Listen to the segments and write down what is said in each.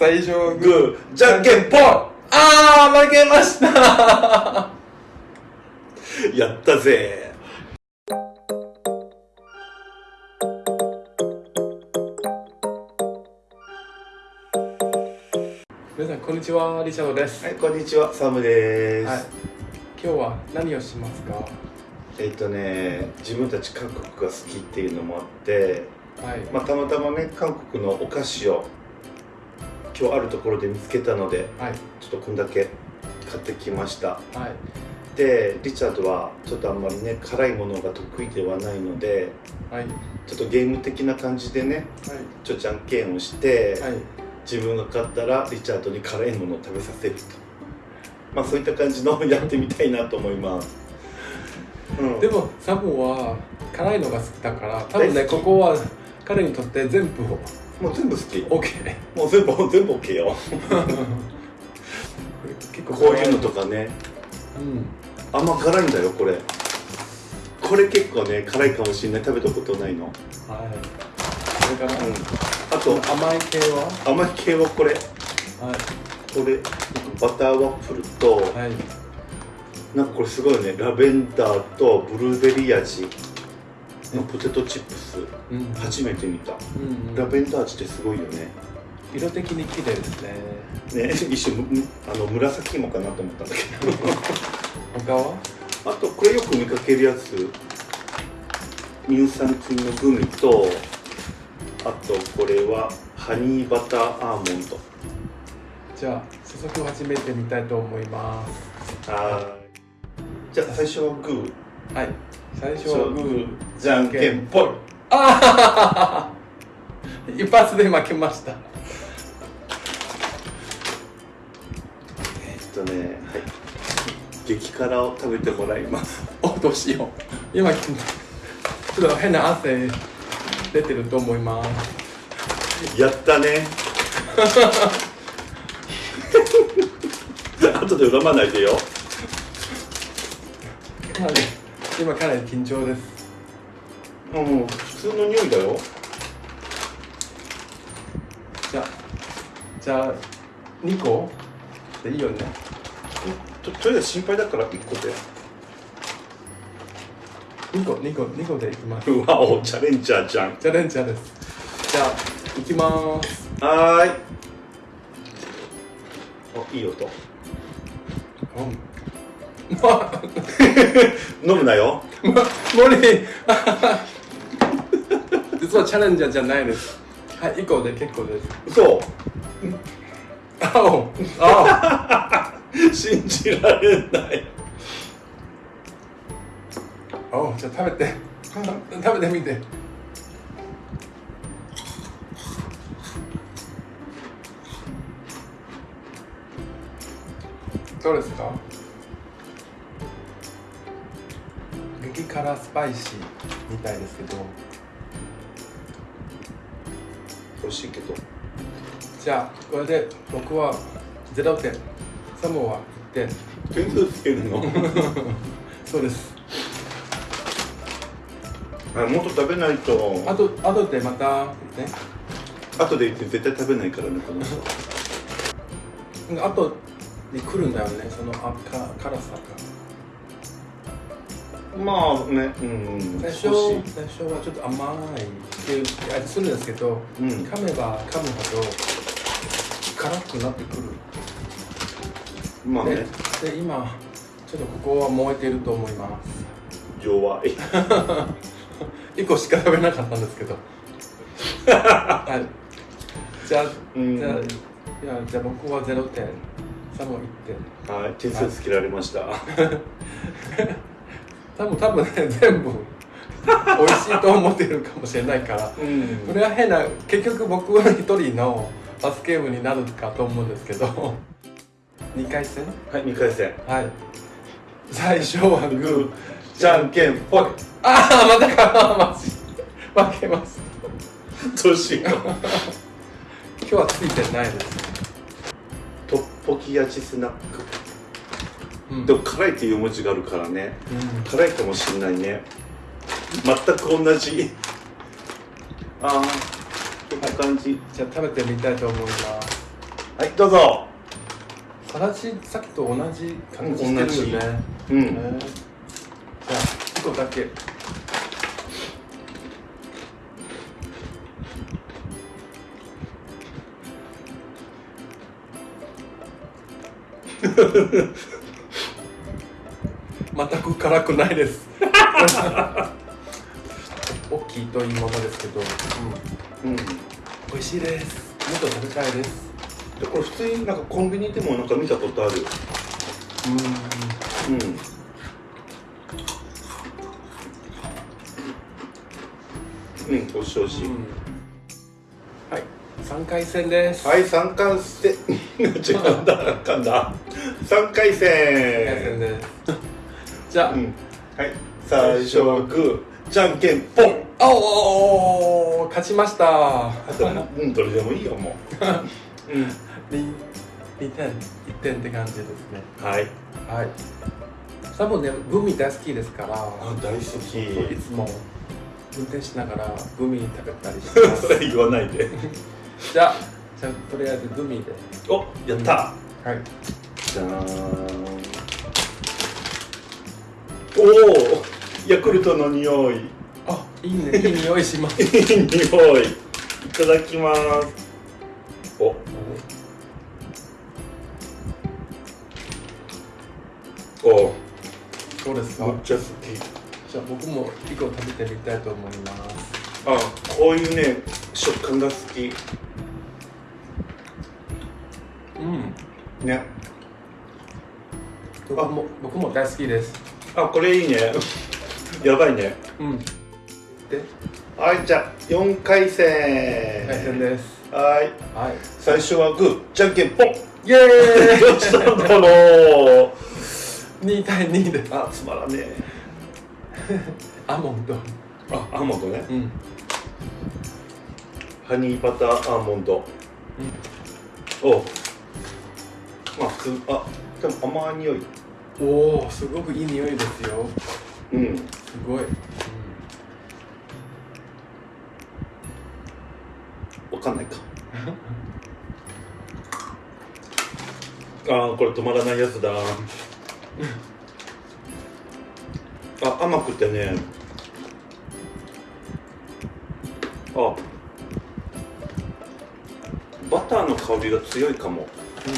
最初はググー。じゃんけんぽん。ああ負けました。やったぜ。皆さんこんにちは。リチャードです、はいこんにちは。サムです、はい、今日は何をしますか？えっ、とね自分たち韓国が好きっていうのもあって、はい、まあ、たまたまね韓国のお菓子を今日あるところで見つけたのではい。ちょっとこんだけ買ってきました。はい。でリチャードはちょっとあんまりね辛いものが得意ではないのではい。ちょっとゲーム的な感じでねちょじゃんけんをして、自分が勝ったらリチャードに辛いものを食べさせると。まあそういった感じの やってみたいなと思います、うん、でもサムは辛いのが好きだから多分ねここは彼にとって全部もう全部好き。OK もう全部全部 OK よ。結構こういうのとかね。うん。甘辛いんだよこれ。これ結構ね辛いかもしれない。食べたことないの、はい。それから、うん、あと甘い系は？甘い系はこれ。はい。これバターワッフルとはい。なんかこれすごいね。ラベンダーとブルーベリー味のポテトチップス。うん初めて見た。うんラベンダー味ってすごいよね。色的に綺麗ですね。ね一瞬むあの紫芋かなと思ったんだけど。他は？あとこれよく見かけるやつ。乳酸菌のグミとあとこれはハニーバターアーモンド。じゃあ早速始めてみたいと思います。はーい。じゃあ最初はグー。はい最初はグーじゃんけんぽい。ああ 一発で負けました。えっとねはい。激辛を食べてもらいます。おどうしよう。今ちょっと変な汗出てると思います。やったね。後で恨まないでよ。かなり今かなり緊張です。うん普通の匂いだよ。じゃあじゃあ2個？でいいよね。ととりあえず心配だから1個で。2個2個2個でいきます。うわおチャレンジャーじゃん。チャレンジャーです。じゃあいきます。はーい。おいい音。うんま 飲むなよ。ま無理実はチャレンジャーじゃないですはい1個で結構です嘘あおあ信じられないおおじゃあ食べて食べてみてどうですか辛スパイシーみたいですけど。美味しいけど。じゃあこれで僕は0点。サモは1点。点数つけるの？そうです。あもっと食べないと。あとあとでまたね。後で言って絶対食べないからねこの人。あとに来るんだよねそのあか辛さがまあねうん最初最初はちょっと甘いっていう味するんですけど、うん。噛めば噛むほど辛くなってくる、でまあね。で今ちょっとここは燃えていると思います。弱い。1個しか食べなかったんですけど。はい。じゃあうん。じゃあいやじゃあ僕は0点サモ1点。はい点数つけられました 多分多分ね全部美味しいと思ってるかもしれないから。うん。これは変な結局僕は一人のバスゲームになるかと思うんですけど。2回戦？はい2回戦。はい。最初はグーじゃんけんぽい。ああまたか。マジ。負けます。どうしよう。今日はついてないです、トッポキ味スナック。うんでも辛いっていう文字があるからね。うん辛いかもしれないね。全く同じ。ああこんな感じ。じゃあ食べてみたいと思います。はいどうぞ。さらしさっきと同じ感じしてるよね、うん、えーじゃあ1個だけ。全 く辛くないです。大きいといいものですけど、うん、うん、で美味しいです。もっと食べたいです。これ普通になんかコンビニでもなんか見たことある。うん。うん。うん、おいし。いおいしい、はい、三回戦です。はい、三回戦。違うんだ、噛んだ。三回三回戦戦。です。じゃあ、うん。はい。最初はグー、じゃんけんぽん。あおー勝ちました。あと、うん、どれでもいいよ、もう。うん。二二点一点って感じですね。はい。はい。多分ねグミ大好きですから、あ、大好いき。つも運転しながらグミ食べたりしてまそす。れ言わないで。じゃあじゃあとりあえずグミで。お、やった。はい。じゃーん。おお、ヤクルトの匂い。いあいいねいい匂いします。い匂い。いただきます。お。お。そうですかめっ。ちゃ好き。じゃあ僕も一個食べてみたいと思います。あ、こういうね、食感が好き。うん。ね。僕も僕も大好きです。あ、これいいね。やばいね。うん。ではい、じゃあ、四回戦。対戦です。はい。はい。最初はグー、じゃんけんぽん。イエーイどうしたんだろう。2対2です。あ、つまらねえ。アーモンド。あ、アーモンドね。うん。ハニーバターアーモンド。おまあ、あ、でも甘い匂い。おお、すごくいい匂いですよ。うん。すごい。わかんないか。あーこれ止まらないやつだ。あ、甘くてね。あ。バターの香りが強いかも。う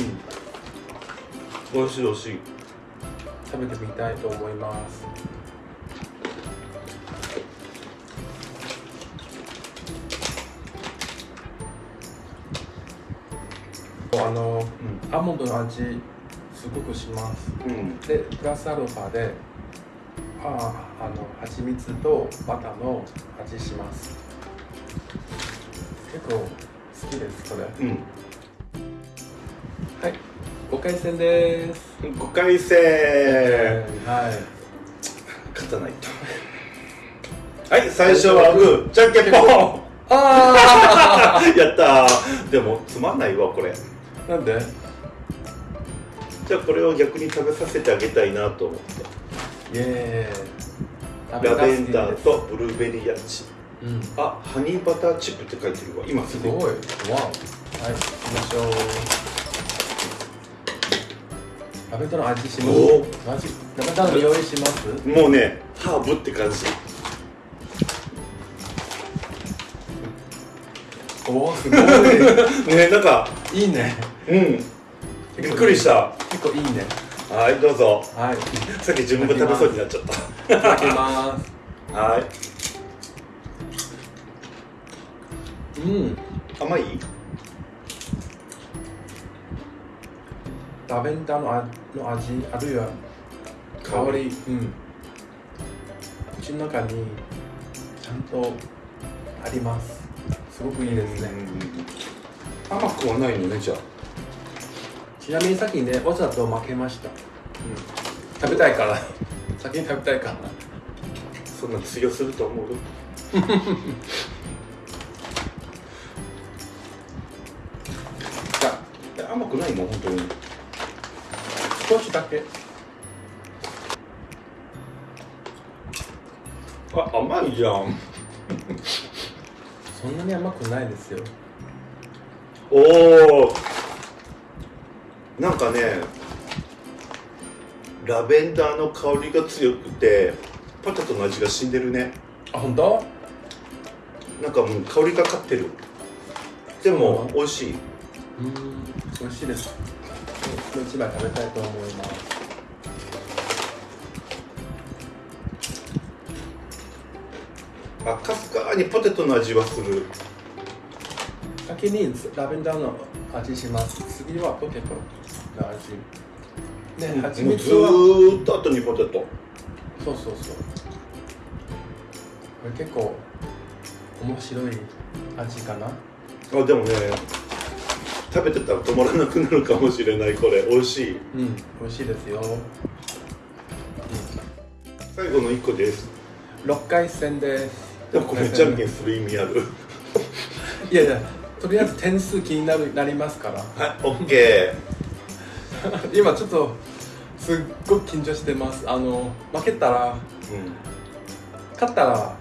ん。美味しい美味しい。食べてみたいと思います。あの、アーモンドの味すごくします。うん。で、プラスアルファで、ああの蜂蜜とバターの味します。結構好きです、それ。うん。はい、5回戦です。5回戦。はい。勝たないと。はい、最初はグー、じゃんけんぽん。あ やったー。でもつまんないわこれ。あなんで？じゃあこれを逆に食べさせてあげたいなと思って。イエーイ。ラベンダーと。とブルーベリー味。うん。あ、ハニーバターチップって書いてるわ。今すすごい。わお。はい、行きましょう。ラベンダーの味します？おマジ。ラベンダーの匂いします？もうね、ハーブって感じ。おお、すごい。ね、なんか、いいね。うん。びっくりした。結構いいね。はい、どうぞ。はい。いさっき自分が食べそうになっちゃったただきます。はい。うん。甘い？ラベンダーのあの味、あるいは香り、うん。口の中にちゃんとあります。すごくいいですね。うん甘くはないのね、じゃあ。ちなみにさっきね、お茶と負けました。食べたいから。先に食べたいから。そんな通用すると思う？甘くないもん、本当に。少しだけ？あ、甘いじゃん。そんなに甘くないですよ。おお。なんかねラベンダーの香りが強くてポテトの味が死んでるねあ本当？なんかもう香りがかってるでも美味しいうん美味しいですこの一枚食べたいと思います。あかすかにポテトの味はする。先にラベンダーの味します。次はポテトの味。ね蜂もうず蜜はーっと後にポテト。そうそうそう。これ結構面白い味かな。あでもね食べてたら止まらなくなるかもしれないこれ。美味しい。うん美味しいですよ。最後の1個です。6回戦です。でもこれじゃんけんする意味ある。いやいやとりあえず点数気になるなりますから。はい OK 今ちょっとすっごく緊張してます。あの負けたらうん。勝ったら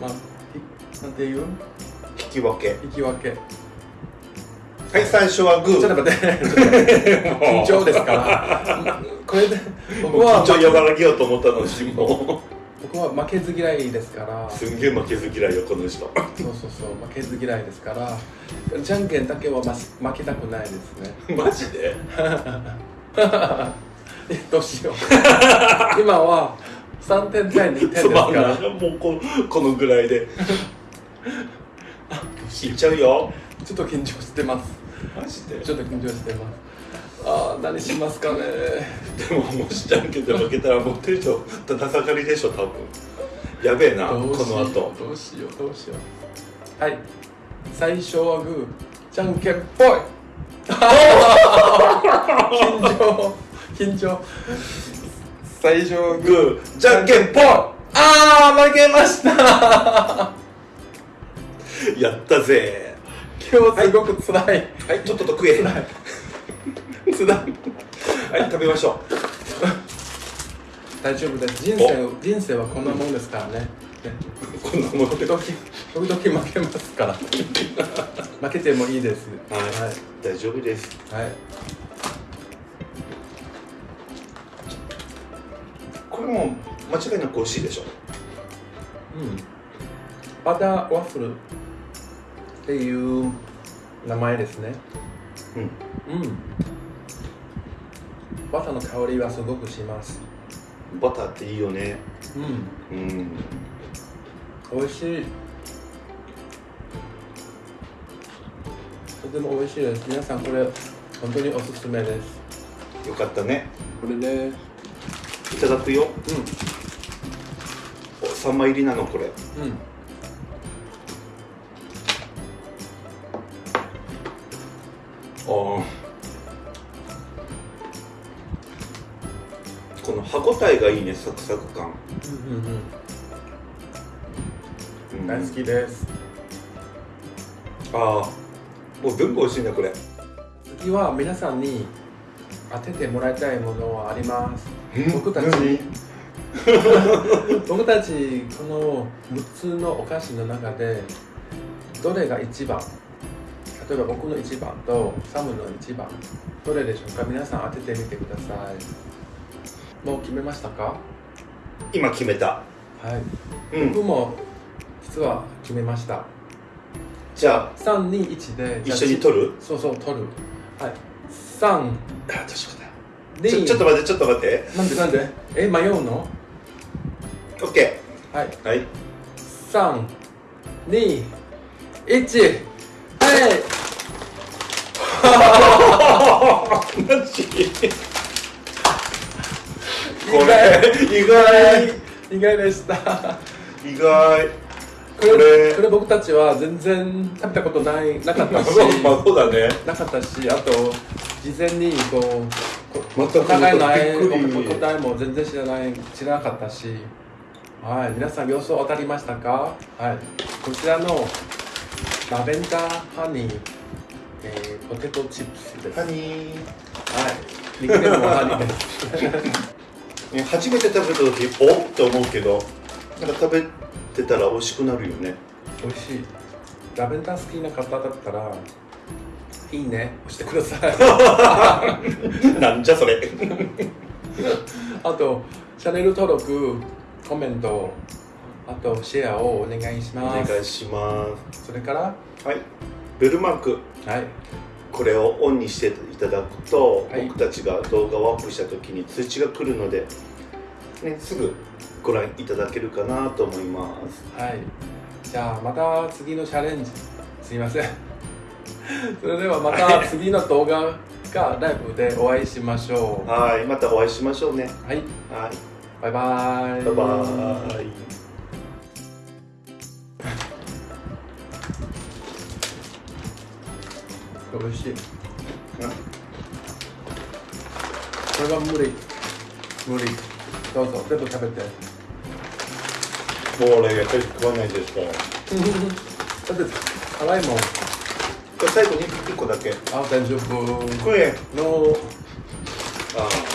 まあいなんていう？引き分け。引き分けはい最初はグー。ちょっと待って。緊張ですか？らこれで僕は緊張和らげようと思ったのにも。僕は負けず嫌いですから。うすんげえ負けず嫌いよこの人。そうそうそう負けず嫌いですから。じゃんけんだけはま負けたくないですね。マジで？えどうしよう。今は3点対2点ですから。もうここのぐらいで。いっちゃうよ。ちょっと緊張してますマジで？ちょっと緊張してます。あー何しますかね。でももしじゃんけんで負けたらもうテンションだだ下がりでしょ多分。やべえなこの後。どうしようどうしよう。はい。最初はグー。じゃんけんぽい。緊張。緊張。最初はグー。グーじゃんけんぽい。ああ負けました。やったぜ今日すごくつらい。はいちょっとと食えつらい。つらい。はい食べましょ大丈夫です人生人生はこんなもんですからね。ね。うこんなもので。時々時々負けますから。負けてもいいです。はい。はい。大丈夫です。はい。これも間違いなく美味しいでしょ。うん、バターワッフルっていう名前ですね。うん。うん。バターの香りはすごくします。バターっていいよね。うん。うん。美味しい。とても美味しいです。皆さんこれ本当におすすめです。よかったね。これね。いただくよ。うお3枚入りなのこれ。んうんこの歯ごたえがいいねサクサク感、うんうんうん。大好きです。ああもう全部美味しいねこれ。次は皆さんに当ててもらいたいものはあります。僕たち。何？僕たちこの6つのお菓子の中でどれが一番？例えば僕の一番とサムの一番どれでしょうか？皆さん当ててみてください。もう決めましたか？今決めた。はい、うん。僕も実は決めました。じゃあ321で一緒に取る？そうそう取る。はい。3あどうしようかでなちょっと待ってちょっと待って。なんでなんで？え迷うの？OK はい。はい。三、二、一、はい。マジこれ意外意外でした。意外。これこれ。僕たちは全然食べたことないなかったし、まあそうだね。なかったし、あと事前にこうお互いの答えも全然知らない知らなかったし、はい皆さん予想当たりましたか？はい。こちらのラベンダーハニー、えーポテトチップスです。はいハニー。ニックネームはハニーです。ね 初めて食べた時おっって思うけどなんか食べてたら美味しくなるよね。美味しい。ラベンダー好きな方だったらいいね。押してください。なんじゃそれ。あとチャンネル登録コメントあとシェアをお願いしおます。願いしまそれからすはいベルマーク。はい。これをオンにしていただくと、はい。僕たちが動画をアップした時に通知が来るので、ね、すぐご覧いただけるかなと思います。はい。じゃあまた次のチャレンジ。すいません。それではまた次の動画かライブでお会いしましょう。はい。またお会いしましょうね。はい。はい。バイバイ。バイバイ美味しい。これは無理。無理。どうぞ全部食べて。もう俺やっぱり食わないですから。だって辛いもん。最後に1個だけ。あ大丈夫。これのああ